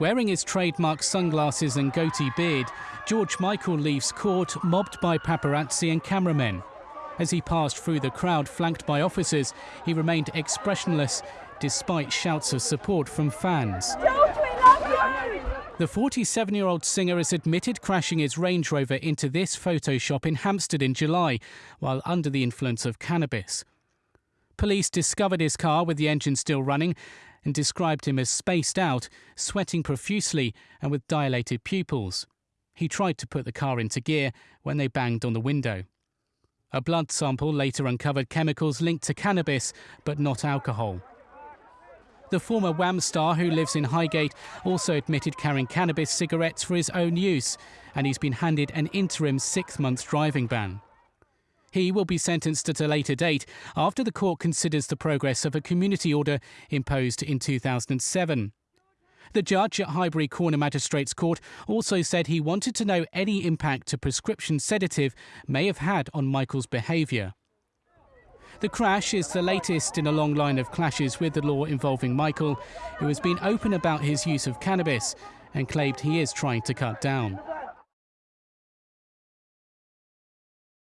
Wearing his trademark sunglasses and goatee beard, George Michael leaves court mobbed by paparazzi and cameramen. As he passed through the crowd flanked by officers, he remained expressionless despite shouts of support from fans. The 47 year old singer has admitted crashing his Range Rover into this photo shop in Hampstead in July while under the influence of cannabis. Police discovered his car with the engine still running and described him as spaced out, sweating profusely, and with dilated pupils. He tried to put the car into gear when they banged on the window. A blood sample later uncovered chemicals linked to cannabis, but not alcohol. The former Wham star, who lives in Highgate, also admitted carrying cannabis cigarettes for his own use, and he's been handed an interim six month driving ban. He will be sentenced at a later date after the court considers the progress of a community order imposed in 2007. The judge at Highbury Corner Magistrates Court also said he wanted to know any impact a prescription sedative may have had on Michael's behaviour. The crash is the latest in a long line of clashes with the law involving Michael, who has been open about his use of cannabis and claimed he is trying to cut down.